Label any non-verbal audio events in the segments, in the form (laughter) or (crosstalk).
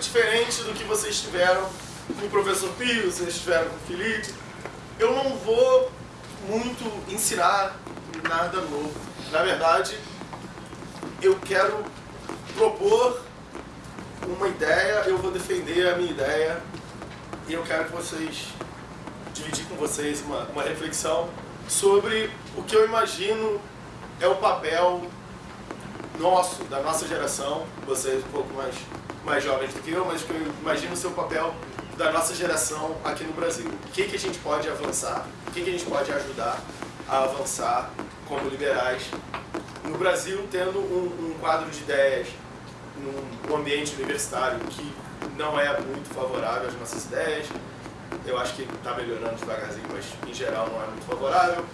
diferente do que vocês tiveram com o professor Pio, vocês tiveram com o Felipe. Eu não vou muito ensinar nada novo. Na verdade, eu quero propor uma ideia, eu vou defender a minha ideia e eu quero que vocês dividir com vocês uma, uma reflexão sobre o que eu imagino é o papel nosso, da nossa geração, vocês um pouco mais, mais jovens do que eu, mas que eu imagino o seu papel da nossa geração aqui no Brasil. O que, que a gente pode avançar, o que, que a gente pode ajudar a avançar como liberais no Brasil, tendo um, um quadro de ideias num, ambiente universitário que não é muito favorável às nossas ideias, eu acho que está melhorando devagarzinho, mas em geral não é muito favorável.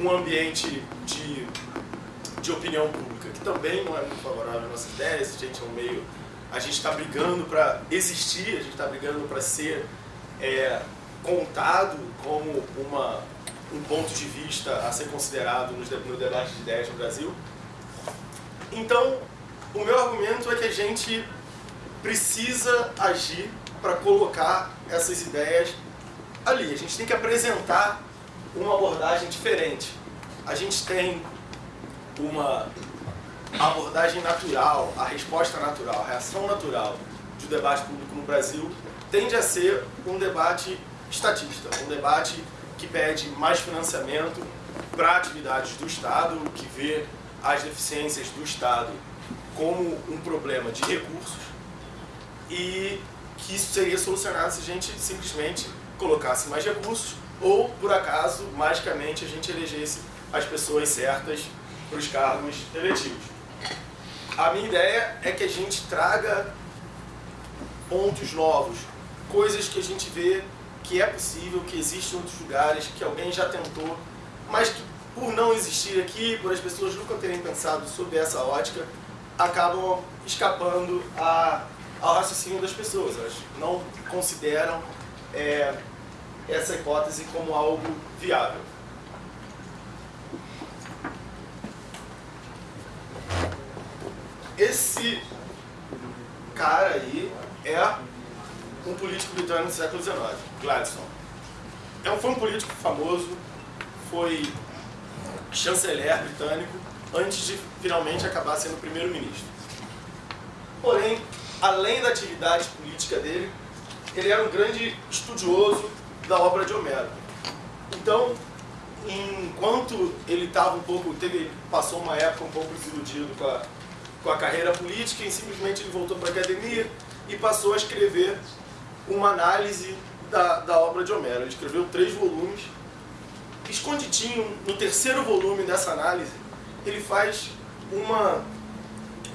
Um ambiente de, de opinião pública que também não é muito favorável às nossas ideias, a gente é um meio... A gente está brigando para existir, a gente está brigando para ser é, contado como uma, um ponto de vista a ser considerado no, debate de ideias no Brasil. Então, o meu argumento é que a gente precisa agir para colocar essas ideias ali. A gente tem que apresentar uma abordagem diferente. A gente tem uma abordagem natural, a resposta natural, a reação natural do debate público no Brasil tende a ser um debate estatista, um debate que pede mais financiamento para atividades do Estado, que vê as deficiências do Estado como um problema de recursos e que isso seria solucionado se a gente simplesmente colocasse mais recursos ou, por acaso, magicamente a gente elegesse as pessoas certas para os cargos eletivos. A minha ideia é que a gente traga pontos novos, coisas que a gente vê que é possível, que existe em outros lugares, que alguém já tentou, mas que por não existir aqui, por as pessoas nunca terem pensado sobre essa ótica, acabam escapando a, ao raciocínio das pessoas. Elas não consideram é, essa hipótese como algo viável. Esse cara aí é um político britânico do século XIX, Gladstone. É um, foi um político famoso, foi chanceler britânico, antes de finalmente acabar sendo primeiro-ministro. Porém, além da atividade política dele, ele era um grande estudioso da obra de Homero. Então, enquanto ele estava um pouco, teve, passou uma época um pouco desiludido com a, com a carreira política e simplesmente ele voltou para a academia e passou a escrever uma análise da, da obra de Homero. Ele escreveu três volumes. Escondidinho, no terceiro volume dessa análise, ele faz uma,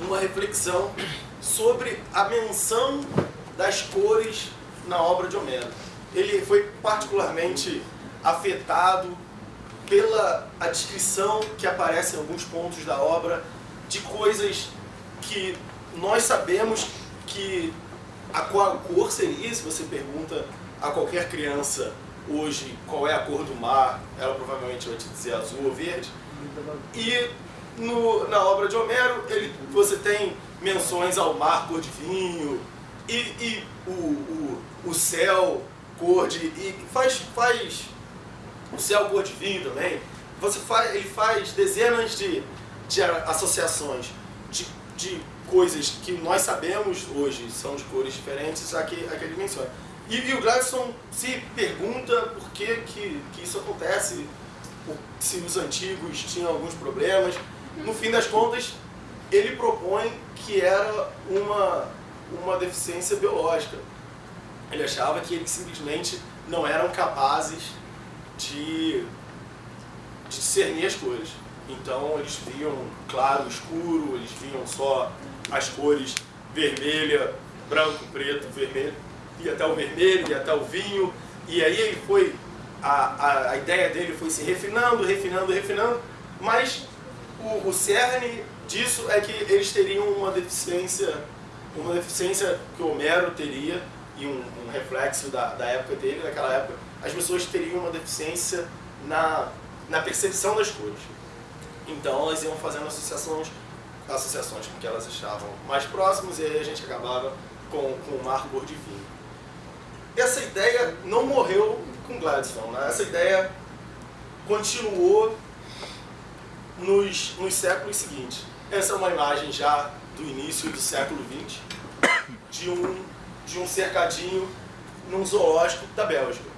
uma reflexão sobre a menção das cores na obra de Homero. Ele foi particularmente afetado pela a descrição que aparece em alguns pontos da obra de coisas que nós sabemos que a qual cor seria, se você pergunta a qualquer criança hoje qual é a cor do mar, ela provavelmente vai te dizer azul ou verde. E no, na obra de Homero, ele, você tem menções ao mar cor de vinho, e, e o, o, o céu cor de... E faz, faz o céu cor de vinho também. Você faz, ele faz dezenas de, de associações de, de coisas que nós sabemos hoje são de cores diferentes a que, a que ele menciona. E, e o Gladstone se pergunta por que, que, que isso acontece, se os antigos tinham alguns problemas. No fim das contas, ele propõe que era uma, uma deficiência biológica. Ele achava que eles simplesmente não eram capazes de, de discernir as cores. Então eles viam claro, escuro, eles viam só as cores vermelha, branco, preto, vermelho e até o vermelho, e até o vinho. E aí ele foi, a, a, a ideia dele foi se refinando, refinando, refinando, mas o, o cerne disso é que eles teriam uma deficiência, uma deficiência que o Homero teria, e um, um reflexo da, da época dele, naquela época, as pessoas teriam uma deficiência na, na percepção das cores. Então elas iam fazendo associações, associações porque elas estavam mais próximas e aí a gente acabava com, com o mar cor de vinho. Essa ideia não morreu com Gladstone, né? essa ideia continuou nos, nos séculos seguintes. Essa é uma imagem já do início do século XX, de um, de um cercadinho num zoológico da Bélgica.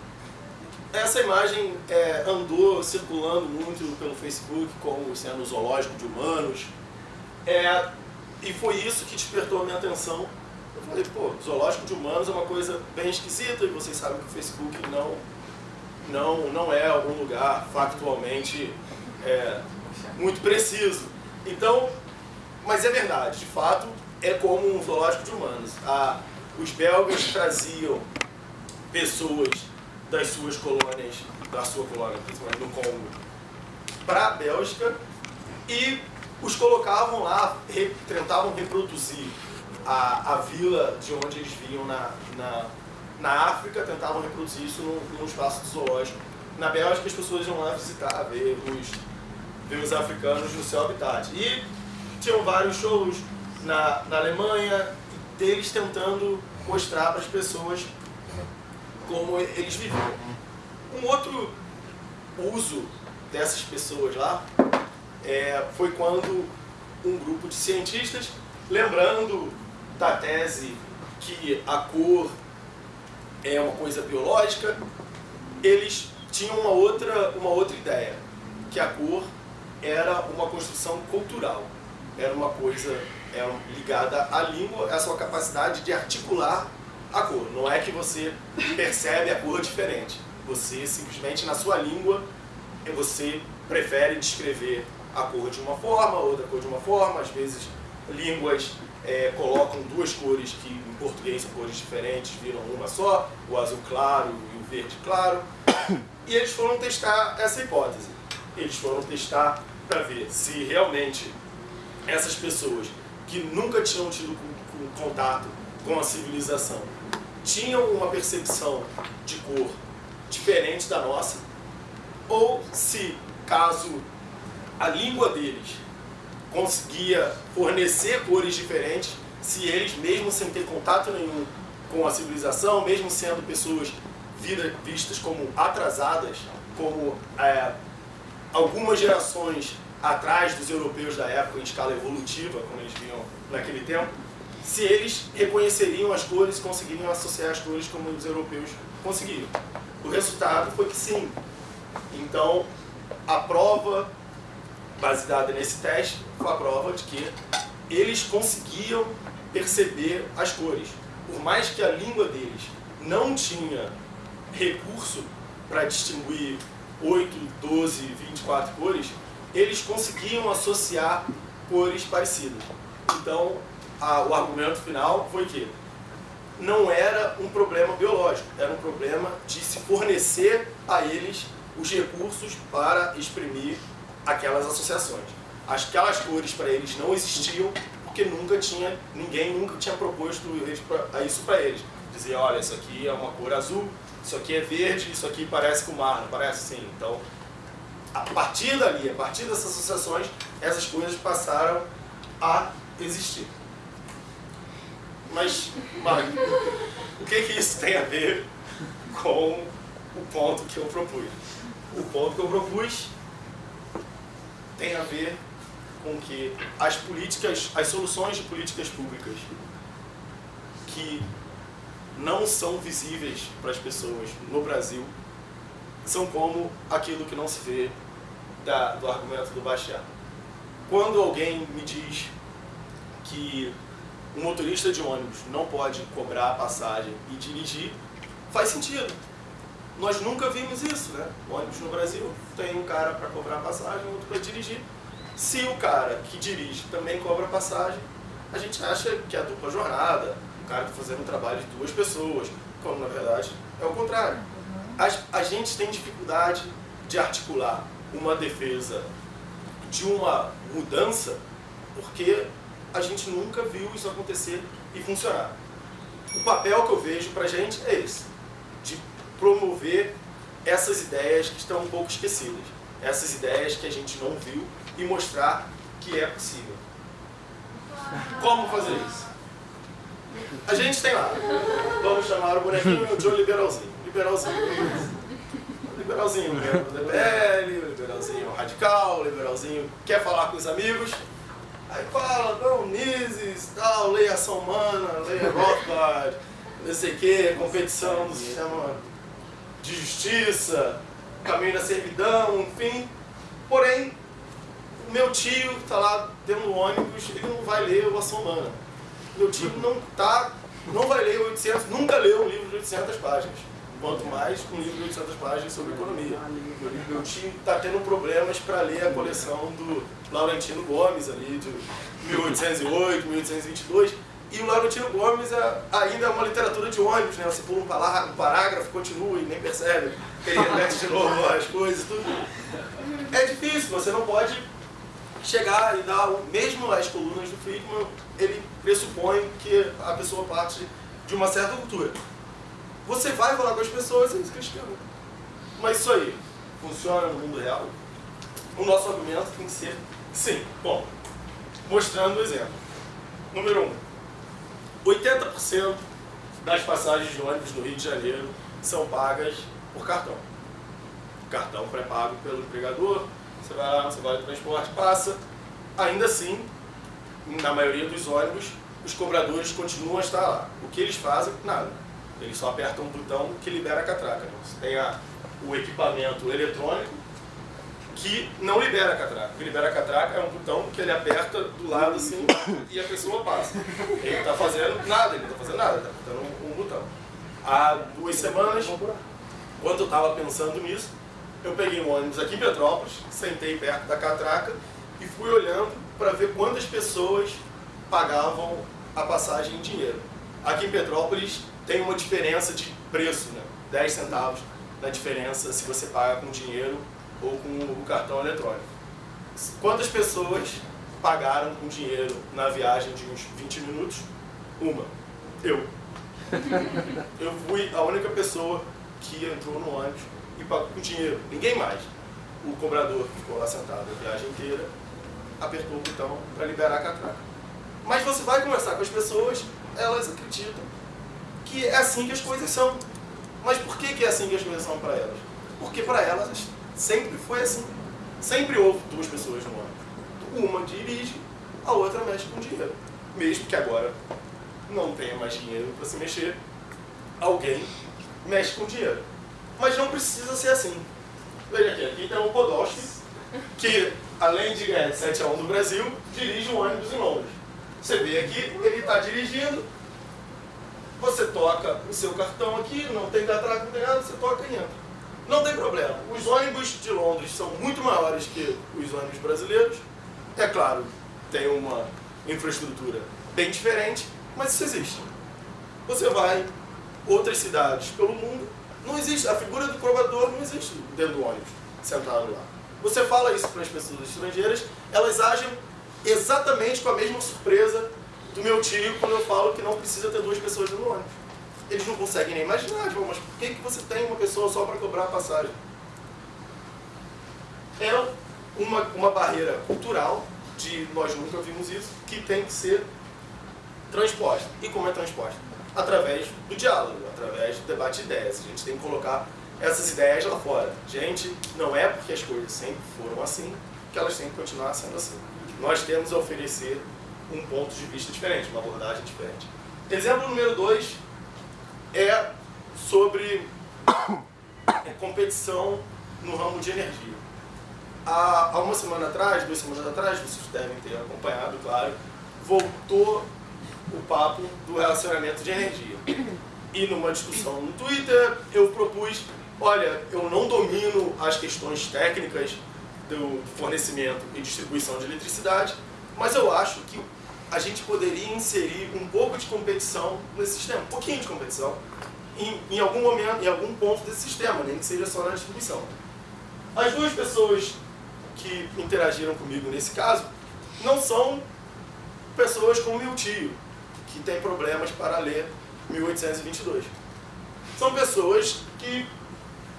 Essa imagem é, andou circulando muito pelo Facebook como sendo zoológico de humanos. É, e foi isso que despertou a minha atenção. Eu falei, pô, zoológico de humanos é uma coisa bem esquisita e vocês sabem que o Facebook não, não, não é um lugar factualmente é, muito preciso. Então, mas é verdade, de fato, é como um zoológico de humanos. Os belgas traziam pessoas das suas colônias, da sua colônia, principalmente no Congo, para a Bélgica e os colocavam lá, re, tentavam reproduzir a, a vila de onde eles vinham na, na, na África, tentavam reproduzir isso num, num espaço zoológico. Na Bélgica as pessoas iam lá visitar, ver os, ver os africanos no seu habitat. E tinham vários shows na, na Alemanha, deles tentando mostrar para as pessoas como eles viviam. Um outro uso dessas pessoas lá é, foi quando um grupo de cientistas, lembrando da tese que a cor é uma coisa biológica, eles tinham uma outra, uma outra ideia, que a cor era uma construção cultural, era uma coisa era ligada à língua, à sua capacidade de articular a cor. Não é que você percebe a cor diferente. Você simplesmente na sua língua você prefere descrever a cor de uma forma, outra cor de uma forma. Às vezes línguas é, colocam duas cores que em português são cores diferentes, viram uma só, o azul claro e o verde claro. E eles foram testar essa hipótese. Eles foram testar para ver se realmente essas pessoas que nunca tinham tido contato com a civilização. Tinham uma percepção de cor diferente da nossa, ou se, caso a língua deles conseguia fornecer cores diferentes, se eles, mesmo sem ter contato nenhum com a civilização, mesmo sendo pessoas vistas como atrasadas, como é, algumas gerações atrás dos europeus da época em escala evolutiva, como eles viam naquele tempo, se eles reconheceriam as cores conseguiriam associar as cores como os europeus conseguiram. O resultado foi que sim. Então, a prova baseada nesse teste foi a prova de que eles conseguiam perceber as cores. Por mais que a língua deles não tinha recurso para distinguir 8, 12, 24 cores, eles conseguiam associar cores parecidas. Então, a, o argumento final foi que não era um problema biológico, era um problema de se fornecer a eles os recursos para exprimir aquelas associações. Aquelas cores para eles não existiam porque nunca tinha, ninguém nunca tinha proposto isso para eles. Dizia, olha, isso aqui é uma cor azul, isso aqui é verde, isso aqui parece com o mar, não parece sim. Então, a partir dali, a partir dessas associações, essas coisas passaram a existir. Mas, Magno, o que, que isso tem a ver com o ponto que eu propus? O ponto que eu propus tem a ver com que as políticas, as soluções de políticas públicas que não são visíveis para as pessoas no Brasil são como aquilo que não se vê da, do argumento do Bastiat. Quando alguém me diz que um motorista de ônibus não pode cobrar a passagem e dirigir, faz sentido. Nós nunca vimos isso, né? O ônibus no Brasil tem um cara para cobrar a passagem, outro para dirigir. Se o cara que dirige também cobra a passagem, a gente acha que é a dupla jornada, o cara está fazendo um trabalho de duas pessoas, quando na verdade é o contrário. A, a gente tem dificuldade de articular uma defesa de uma mudança porque a gente nunca viu isso acontecer e funcionar. O papel que eu vejo para a gente é esse, de promover essas ideias que estão um pouco esquecidas, essas ideias que a gente não viu e mostrar que é possível. Como fazer isso? A gente tem lá, vamos chamar o bonequinho de liberalzinho. Liberalzinho. Liberalzinho, o DPL, o liberalzinho radical, liberalzinho quer falar com os amigos. Aí fala, não, Mises, tal, lei ação humana, lei Rothbard, não sei o que, competição no sistema de justiça, caminho da servidão, enfim. Porém, o meu tio que está lá dentro do ônibus, ele não vai ler o Ação Humana. Meu tio não tá, não vai ler 800, nunca leu um livro de 800 páginas. Quanto mais um livro de 800 páginas sobre economia. Meu tio está tendo problemas para ler a coleção do Laurentino Gomes, ali, de 1808, 1822. E o Laurentino Gomes é, ainda é uma literatura de ônibus, né? Você pula um parágrafo, continua e nem percebe. Ele repete de novo as coisas, tudo. É difícil, você não pode chegar e dar, mesmo as colunas do Friedman, ele pressupõe que a pessoa parte de uma certa cultura. Você vai falar com as pessoas e eles questionam. Mas isso aí funciona no mundo real? O nosso argumento tem que ser sim. Bom, mostrando o exemplo. Número 1. Um, 80% das passagens de ônibus no Rio de Janeiro são pagas por cartão. Cartão pré-pago pelo empregador, você vai lá, você vai no transporte, passa. Ainda assim, na maioria dos ônibus, os cobradores continuam a estar lá. O que eles fazem? Nada. Eles só apertam um botão que libera a catraca. Você tem a, o equipamento eletrônico que não libera a catraca. O que libera a catraca é um botão que ele aperta do lado assim e a pessoa passa. Ele não está fazendo nada, ele não está fazendo nada, está apertando um, um, botão. Há duas semanas, quando eu estava pensando nisso, eu peguei um ônibus aqui em Petrópolis, sentei perto da catraca e fui olhando para ver quantas pessoas pagavam a passagem em dinheiro. Aqui em Petrópolis tem uma diferença de preço, né? 10 centavos na diferença se você paga com dinheiro ou com o cartão eletrônico. Quantas pessoas pagaram com dinheiro na viagem de uns 20 minutos? Uma. Eu. (laughs) Eu fui a única pessoa que entrou no ônibus e pagou com dinheiro. Ninguém mais. O cobrador que ficou lá sentado a viagem inteira apertou o botão para liberar a catraca. Mas você vai conversar com as pessoas, elas acreditam que é assim que as coisas são. Mas por que, que é assim que as coisas são para elas? Porque para elas sempre foi assim. Sempre houve duas pessoas no ônibus. Uma dirige, a outra mexe com dinheiro. Mesmo que agora não tenha mais dinheiro para se mexer, alguém mexe com dinheiro. Mas não precisa ser assim. Veja aqui, aqui tem o Podolski, que além de ganhar 7 a 1 do Brasil, dirige um ônibus em Londres. Você vê aqui, ele está dirigindo, você toca o seu cartão aqui, não tem catraca, não tem nada, você toca e entra. Não tem problema. Os ônibus de Londres são muito maiores que os ônibus brasileiros. É claro, tem uma infraestrutura bem diferente, mas isso existe. Você vai outras cidades pelo mundo, não existe, a figura do provador não existe dentro do ônibus, sentado lá. Você fala isso para as pessoas estrangeiras, elas agem exatamente com a mesma surpresa do meu tio quando eu falo que não precisa ter duas pessoas no ônibus. Eles não conseguem nem imaginar, tipo, mas por que, que você tem uma pessoa só para cobrar a passagem? É uma, uma barreira cultural, de nós nunca vimos isso, que tem que ser transposta. E como é transposta? Através do diálogo, através do debate de ideias. A gente tem que colocar essas ideias lá fora. Gente, não é porque as coisas sempre foram assim que elas têm que continuar sendo assim. Nós temos a oferecer um ponto de vista diferente, uma abordagem diferente. Exemplo número dois é sobre (coughs) competição no ramo de energia. Há, uma semana atrás, duas semanas atrás, vocês devem ter acompanhado, claro, voltou o papo do relacionamento de energia. E numa discussão no Twitter, eu propus, olha, eu não domino as questões técnicas do fornecimento e distribuição de eletricidade, mas eu acho que a gente poderia inserir um pouco de competição nesse sistema, um pouquinho de competição, em, em algum momento, em algum ponto desse sistema, nem que seja só na distribuição. As duas pessoas que interagiram comigo nesse caso não são pessoas como meu tio, que tem problemas para ler 1822. São pessoas que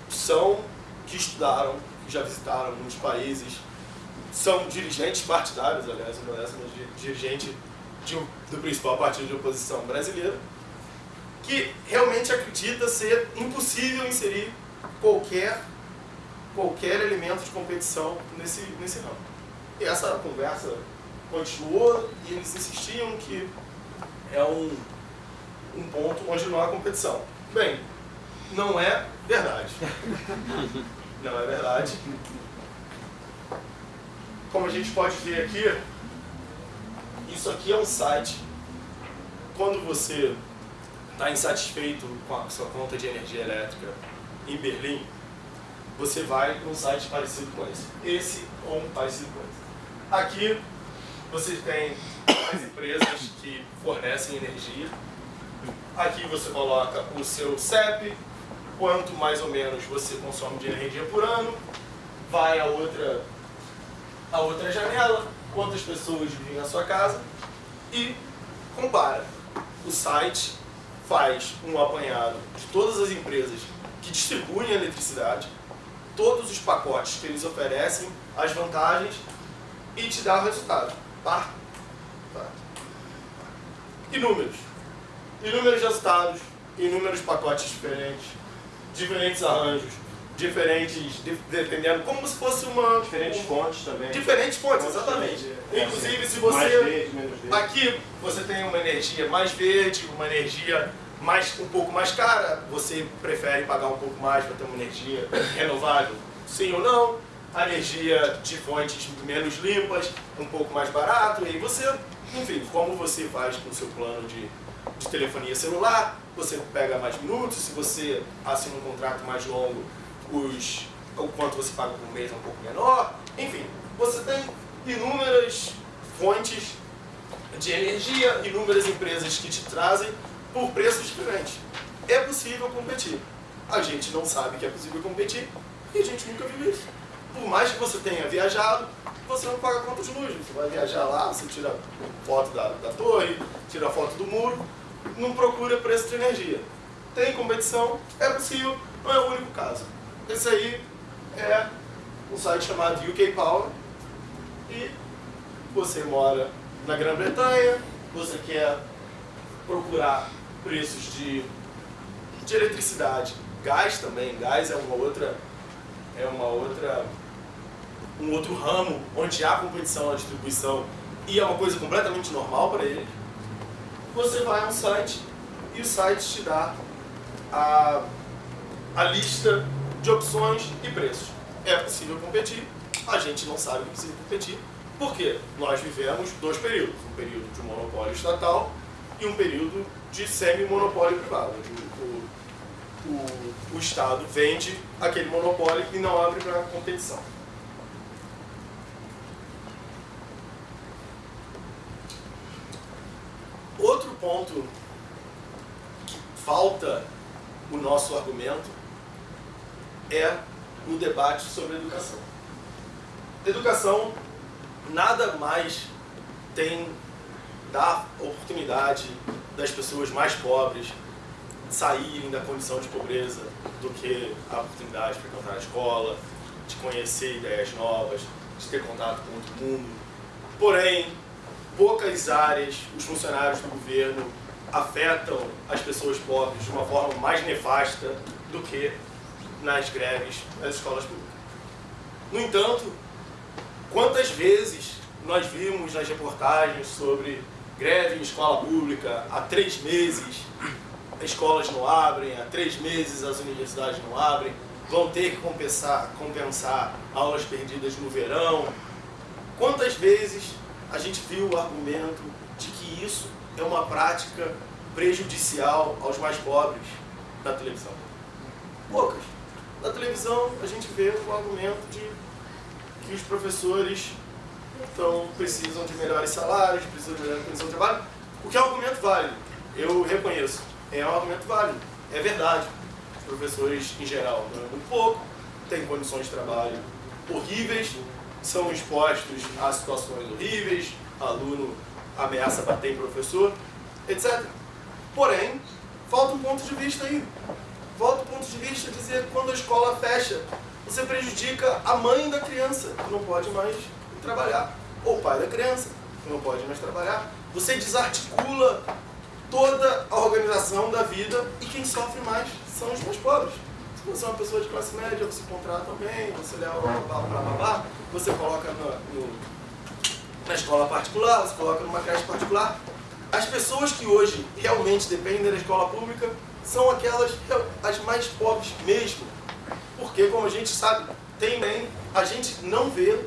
são, que estudaram, que já visitaram alguns países, são dirigentes partidários, aliás, uma dessas dirigente de, do principal partido de oposição brasileiro, que realmente acredita ser impossível inserir qualquer, qualquer elemento de competição nesse, nesse ramo. E essa conversa continuou e eles insistiam que é um, um ponto onde não há competição. Bem, não é verdade. (laughs) Não é verdade. Como a gente pode ver aqui, isso aqui é um site. Quando você está insatisfeito com a sua conta de energia elétrica em Berlim, você vai um site parecido com esse. Esse ou um parecido com esse. Aqui você tem as empresas que fornecem energia. Aqui você coloca o seu CEP, quanto mais ou menos você consome de energia por ano. Vai a outra, a outra janela, quantas pessoas vivem na sua casa e compara. O site faz um apanhado de todas as empresas que distribuem eletricidade, todos os pacotes que eles oferecem, as vantagens e te dá o resultado. Tá? tá? Inúmeros. Inúmeros resultados, inúmeros pacotes diferentes, diferentes arranjos, diferentes, dependendo, como se fosse uma... Diferentes um, fontes também. Diferentes fontes, exatamente. É, Inclusive, se você... Mais verde, menos verde. Aqui, você tem uma energia mais verde, uma energia mais, um pouco mais cara, você prefere pagar um pouco mais para ter uma energia renovável? Sim ou não? A energia de fontes menos limpas, um pouco mais barato, e aí você, enfim, como você faz com o seu plano de, de telefonia celular, você pega mais minutos, se você assina um contrato mais longo, os, o quanto você paga por mês é um pouco menor, enfim, você tem inúmeras fontes de energia, inúmeras empresas que te trazem por preços diferentes. É possível competir. A gente não sabe que é possível competir e a gente nunca viu isso. Por mais que você tenha viajado, você não paga conta de luz. Você vai viajar lá, você tira foto da, da torre, tira foto do muro, não procura preço de energia. Tem competição, é possível, não é o único caso. Esse aí é um site chamado UK Power e você mora na Grã-Bretanha, você quer procurar preços de, de eletricidade, gás também, gás é uma outra, é uma outra, um outro ramo onde há competição na distribuição e é uma coisa completamente normal para ele. Você vai a um site e o site te dá a, a lista de opções e preços. É possível competir, a gente não sabe que é competir, porque nós vivemos dois períodos, um período de monopólio estatal e um período de semi-monopólio privado, o, o, o Estado vende aquele monopólio e não abre para competição. Outro ponto que falta o nosso argumento é o debate sobre educação. Educação nada mais tem da oportunidade das pessoas mais pobres saírem da condição de pobreza do que a oportunidade de frequentar a escola, de conhecer ideias novas, de ter contato com outro mundo. Porém, poucas áreas, os funcionários do governo afetam as pessoas pobres de uma forma mais nefasta do que nas greves nas escolas públicas. No entanto, quantas vezes nós vimos nas reportagens sobre greve em escola pública há três meses, as escolas não abrem, há três meses as universidades não abrem, vão ter que compensar, compensar aulas perdidas no verão. Quantas vezes a gente viu o argumento de que isso é uma prática prejudicial aos mais pobres na televisão? Poucas. Na televisão a gente vê o argumento de que os professores então precisam de melhores salários, precisam de melhor condição de trabalho, o que é um argumento válido, eu reconheço, é um argumento válido, é verdade. Os professores, em geral, ganham muito pouco, têm condições de trabalho horríveis, são expostos a situações horríveis, aluno ameaça bater em professor, etc. Porém, falta um ponto de vista aí. De vista dizer quando a escola fecha, você prejudica a mãe da criança, que não pode mais trabalhar. Ou o pai da criança, que não pode mais trabalhar. você desarticula toda a organização da vida e quem sofre mais são os mais pobres. Se você é uma pessoa de classe média, você contrata alguém, você leva para babá, você coloca no, na escola particular, você coloca numa creche particular. As pessoas que hoje realmente dependem da escola pública são aquelas as mais pobres mesmo. Porque, como a gente sabe, tem bem, a gente não vê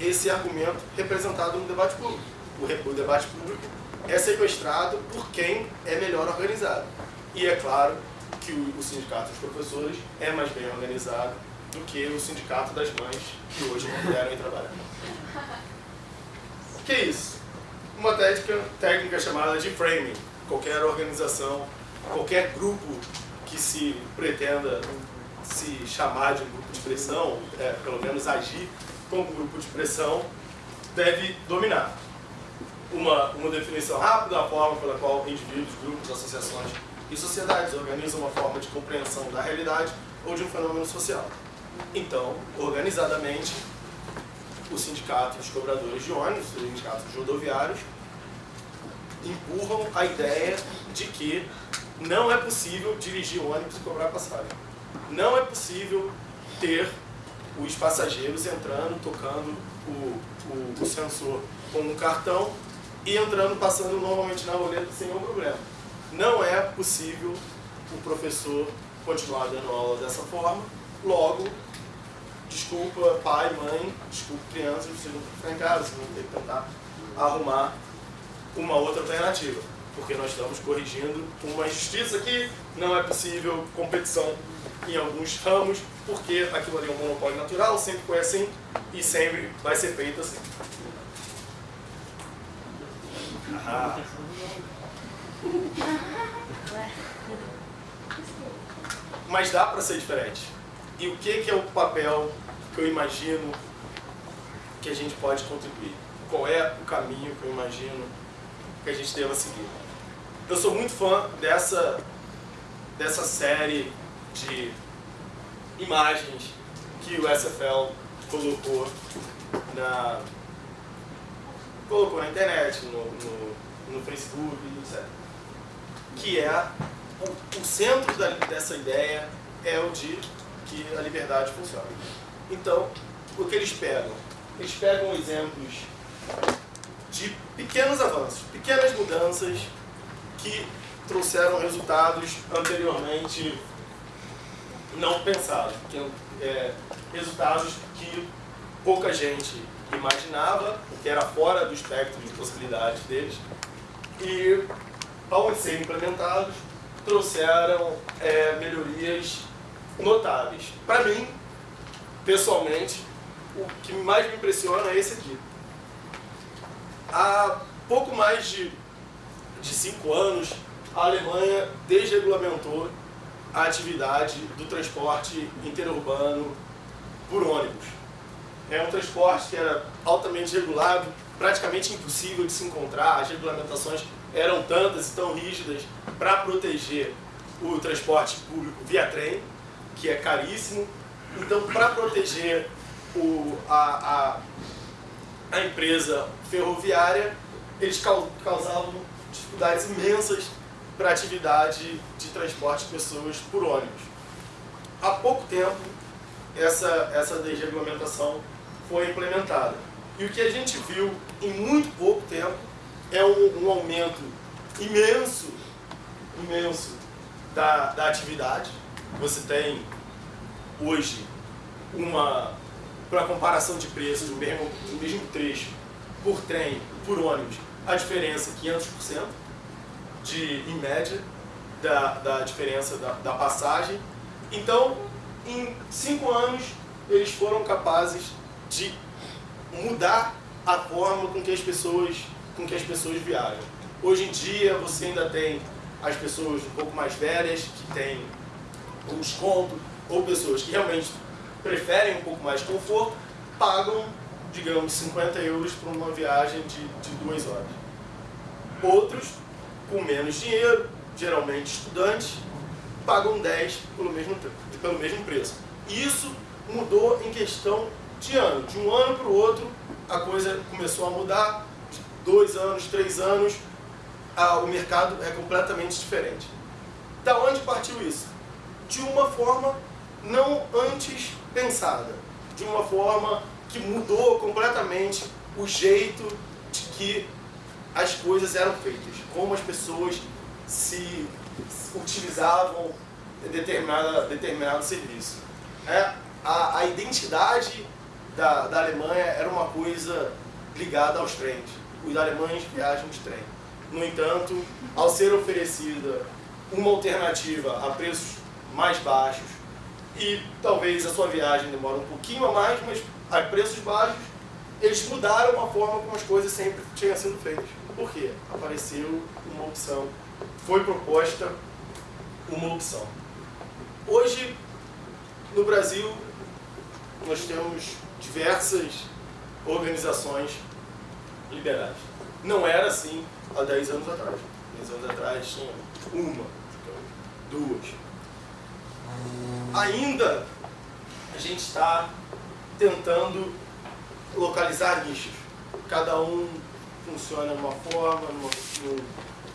esse argumento representado no debate público. O, o debate público é sequestrado por quem é melhor organizado. E é claro que o, o sindicato dos professores é mais bem organizado do que o sindicato das mães que hoje não puderam ir trabalhar. que é isso? Uma técnica, técnica chamada de framing. Qualquer organização, qualquer grupo que se pretenda se chamar de grupo de pressão, é, pelo menos agir como grupo de pressão, deve dominar. Uma, uma definição rápida da forma pela qual indivíduos, grupos, associações e sociedades organizam uma forma de compreensão da realidade ou de um fenômeno social. Então, organizadamente, o sindicato dos cobradores de ônibus, o sindicato dos rodoviários, empurram a ideia de que não é possível dirigir ônibus e cobrar passagem. Não é possível ter os passageiros entrando, tocando o, o, o sensor com um cartão e entrando, passando normalmente na roleta sem nenhum problema. Não é possível o professor continuar dando aula dessa forma, logo, desculpa pai, mãe, desculpa crianças, vocês que ficar em casa, vocês vão ter que tentar arrumar uma outra alternativa, porque nós estamos corrigindo uma injustiça que não é possível competição em alguns ramos, porque aquilo ali é um monopólio natural, sempre foi assim e sempre vai ser feito assim. Ah. (laughs) Mas dá para ser diferente. E o que, que é o papel que eu imagino que a gente pode contribuir? Qual é o caminho que eu imagino que a gente deva seguir? Eu sou muito fã dessa, dessa série de imagens que o SFL colocou na, colocou na internet, no, no, no Facebook, etc. Que é o, o centro da, dessa ideia é o de que a liberdade funciona. Então, o que eles pegam? Eles pegam exemplos de pequenos avanços, pequenas mudanças que trouxeram resultados anteriormente não pensados, que, é, resultados que pouca gente imaginava, que era fora do espectro de possibilidades deles, e ao serem implementados, trouxeram é, melhorias notáveis. Para mim, pessoalmente, o que mais me impressiona é esse aqui. Há pouco mais de, de cinco anos, a Alemanha desregulamentou a atividade do transporte interurbano por ônibus. É um transporte que era altamente regulado, praticamente impossível de se encontrar, as regulamentações eram tantas e tão rígidas para proteger o transporte público via trem, que é caríssimo. Então, para proteger o, a, a, a empresa ferroviária, eles causavam dificuldades imensas para a atividade de transporte de pessoas por ônibus. Há pouco tempo, essa, essa desregulamentação foi implementada. E o que a gente viu em muito pouco tempo é um, um aumento imenso, imenso da, da atividade. Você tem hoje uma, para comparação de preços do mesmo, mesmo trecho, por trem, por ônibus, a diferença é 500%, de, em média, da, da diferença da, da passagem. Então, em cinco anos, eles foram capazes de mudar a forma com que as pessoas, com que as pessoas viajam. Hoje em dia, você ainda tem as pessoas um pouco mais velhas, que têm um desconto, ou pessoas que realmente preferem um pouco mais de conforto, pagam, digamos, 50 euros por uma viagem de, de duas horas. Outros com menos dinheiro, geralmente estudantes, pagam 10 pelo mesmo, pelo mesmo preço. Isso mudou em questão de ano. De um ano para o outro, a coisa começou a mudar. dois anos, três anos, ah, o mercado é completamente diferente. Da onde partiu isso? De uma forma não antes pensada, de uma forma que mudou completamente o jeito de que as coisas eram feitas, como as pessoas se utilizavam determinada, determinado serviço. É, a, a identidade da, da Alemanha era uma coisa ligada aos trens. Os alemães viajam de trem. No entanto, ao ser oferecida uma alternativa a preços mais baixos e talvez a sua viagem demore um pouquinho a mais, mas a preços baixos, eles mudaram a forma como as coisas sempre tinham sido feitas. Por quê? Apareceu uma opção, foi proposta uma opção. Hoje, no Brasil, nós temos diversas organizações liberais. Não era assim há 10 anos atrás. 10 anos atrás tinha uma, duas. Ainda a gente está tentando localizar nichos. Cada um funciona de uma forma, numa,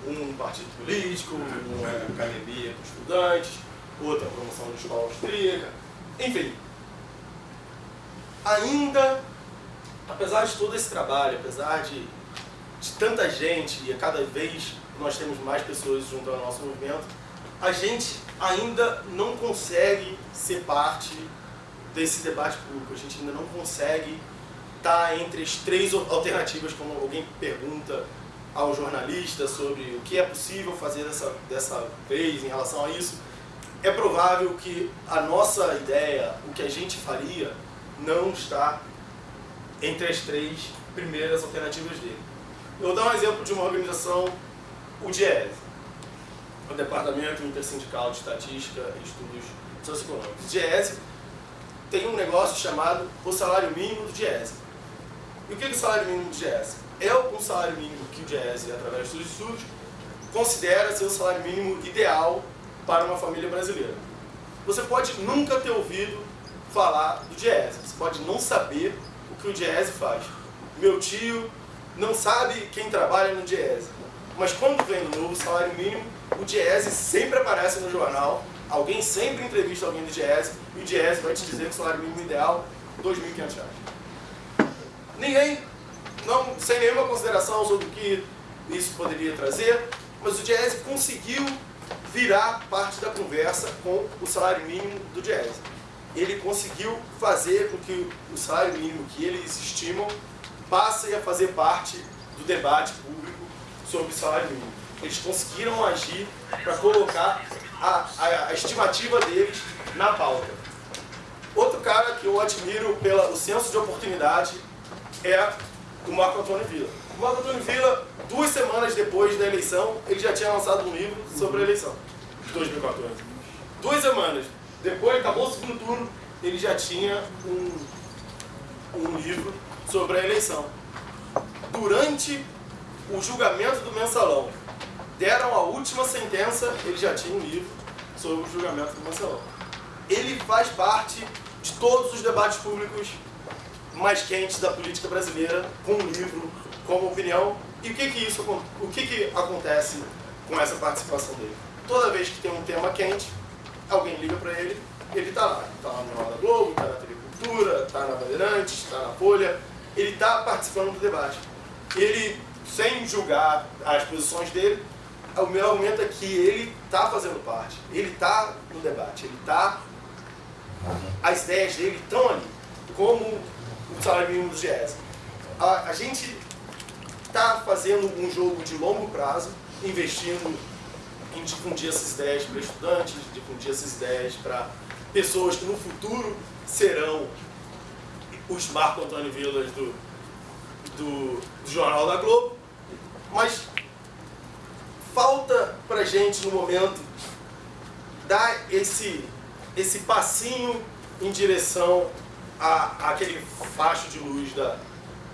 num, um partido político, uma academia com estudantes, outra promoção de escola austríaca, enfim. Ainda, apesar de todo esse trabalho, apesar de, de tanta gente, e a cada vez nós temos mais pessoas junto ao nosso movimento, a gente ainda não consegue ser parte desse debate público, a gente ainda não consegue estar entre as três alternativas, como alguém pergunta ao jornalista sobre o que é possível fazer dessa, dessa vez em relação a isso, é provável que a nossa ideia, o que a gente faria, não está entre as três primeiras alternativas dele. Eu vou dar um exemplo de uma organização, o DIES, o Departamento Intersindical de Estatística e Estudos Socioeconômicos. O DIES tem um negócio chamado o salário mínimo do DIES. E o que é o salário mínimo do DIES? É um salário mínimo que o DIES, através dos estudos, considera ser o salário mínimo ideal para uma família brasileira. Você pode nunca ter ouvido falar do Diese, você pode não saber o que o Diese faz. Meu tio não sabe quem trabalha no Diese, mas quando vem o novo salário mínimo, o Diese sempre aparece no jornal, alguém sempre entrevista alguém do Diese, e o Diese vai te dizer que o salário mínimo ideal é R$ 2.500. Ninguém, não, sem nenhuma consideração sobre o que isso poderia trazer, mas o Diese conseguiu virar parte da conversa com o salário mínimo do Diese. Ele conseguiu fazer com que o salário mínimo que eles estimam passe a fazer parte do debate público sobre o salário mínimo. Eles conseguiram agir para colocar a, a, a, estimativa deles na pauta. Outro cara que eu admiro pelo senso de oportunidade é o Marco Antônio Villa. O Marco Antônio Villa, duas semanas depois da eleição, ele já tinha lançado um livro sobre a eleição de 2014. Duas semanas depois, acabou o segundo turno, ele já tinha um, um livro sobre a eleição. Durante o julgamento do mensalão, deram a última sentença, ele já tinha um livro sobre o julgamento do mensalão. Ele faz parte de todos os debates públicos mais quentes da política brasileira, com um livro, como opinião. E o que que isso o que que acontece com essa participação dele? Toda vez que tem um tema quente, alguém liga para ele, ele está lá. Está lá no da Globo, está na TV Cultura, está na Bandeirantes, está na Folha. Ele está participando do debate. Ele, sem julgar as posições dele, o meu argumento é que ele está fazendo parte. Ele está no debate. Ele está... As ideias dele estão ali. Como o salário mínimo do GES. A, a gente está fazendo um jogo de longo prazo, investindo em difundir essas ideias para estudantes, difundir essas ideias para pessoas que no futuro serão os Marco Antônio Vilas do, do, do Jornal da Globo, mas gente no momento dar esse, esse passinho em direção a, aquele facho de luz da,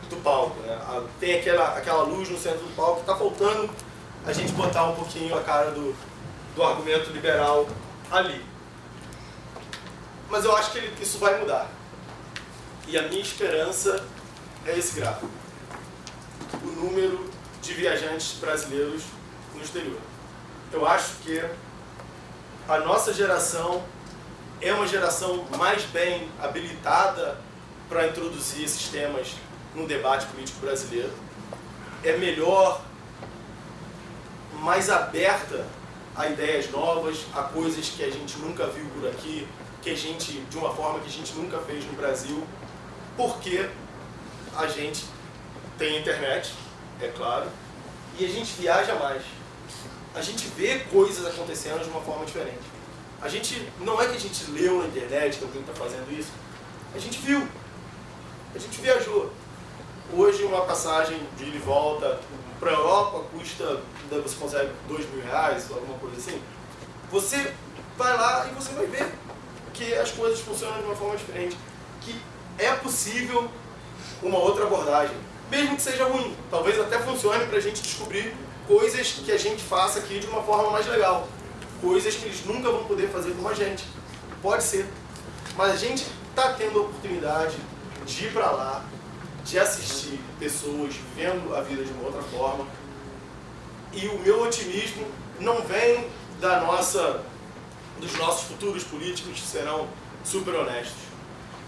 do palco. Né? tem aquela, aquela luz no centro do palco, está faltando a gente botar um pouquinho a cara do, do argumento liberal ali. Mas eu acho que ele, isso vai mudar. E a minha esperança é esse gráfico. o número de viajantes brasileiros no exterior. Eu acho que a nossa geração é uma geração mais bem habilitada para introduzir esses temas no debate político brasileiro. É melhor, mais aberta a ideias novas, a coisas que a gente nunca viu por aqui, que a gente, de uma forma que a gente nunca fez no Brasil, porque a gente tem internet, é claro, e a gente viaja mais. A gente vê coisas acontecendo de uma forma diferente. A gente, não é que a gente leu na internet que alguém está fazendo isso, a gente viu, a gente viajou. Hoje uma passagem de ida e volta para a Europa custa, você consegue dois mil reais, alguma coisa assim. Você vai lá e você vai ver que as coisas funcionam de uma forma diferente. Que é possível uma outra abordagem, mesmo que seja ruim. Talvez até funcione para a gente descobrir coisas que a gente faça aqui de uma forma mais legal. Coisas que eles nunca vão poder fazer com a gente. Pode ser. Mas a gente está tendo a oportunidade de ir para lá, de assistir pessoas vivendo a vida de uma outra forma. E o meu otimismo não vem da nossa, dos nossos futuros políticos que serão super honestos.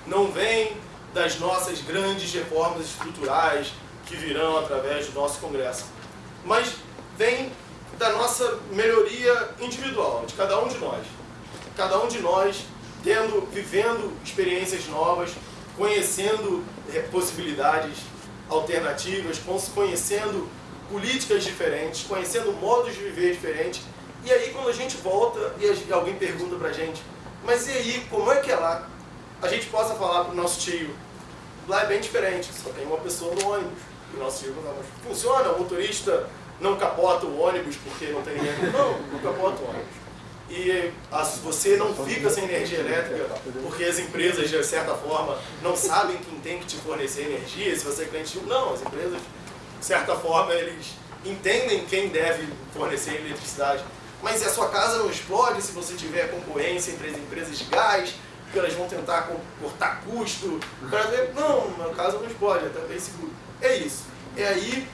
Não vem das nossas grandes reformas estruturais que virão através do nosso Congresso. Mas vem da nossa melhoria individual, de cada um de nós. Cada um de nós tendo, vivendo experiências novas, conhecendo eh, possibilidades alternativas, conhecendo políticas diferentes, conhecendo modos de viver diferentes. E aí quando a gente volta e alguém pergunta pra gente, mas e aí, como é que é lá? A gente possa falar pro nosso tio, lá é bem diferente, só tem uma pessoa no ônibus. E o nosso tio não, funciona, o motorista não capota o ônibus porque não tem ninguém. Não, não capota o ônibus e você não fica sem energia elétrica porque as empresas, de certa forma, não sabem quem tem que te fornecer energia, se você é cliente Não, as empresas, de certa forma, eles entendem quem deve fornecer eletricidade. Mas a sua casa não explode se você tiver concorrência entre as empresas de gás, porque elas vão tentar cortar custo. Não, a casa não explode, é seguro. É isso. É aí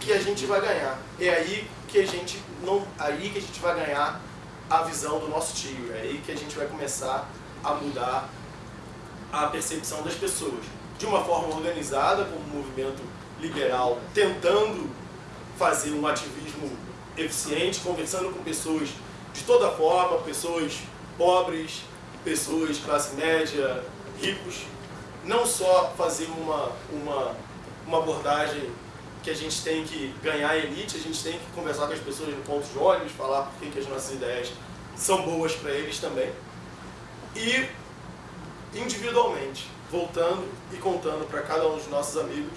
que a gente vai ganhar. É aí que a gente não, aí que a gente vai ganhar a visão do nosso tio. É aí que a gente vai começar a mudar a percepção das pessoas. De uma forma organizada, como um movimento liberal, tentando fazer um ativismo eficiente, conversando com pessoas de toda forma, pessoas pobres, pessoas classe média, ricos, não só fazer uma, uma, uma abordagem que a gente tem que ganhar a elite, a gente tem que conversar com as pessoas no ponto de ônibus, falar por que as nossas ideias são boas para eles também. E individualmente, voltando e contando para cada um dos nossos amigos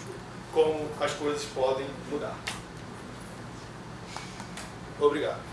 como as coisas podem mudar. Obrigado.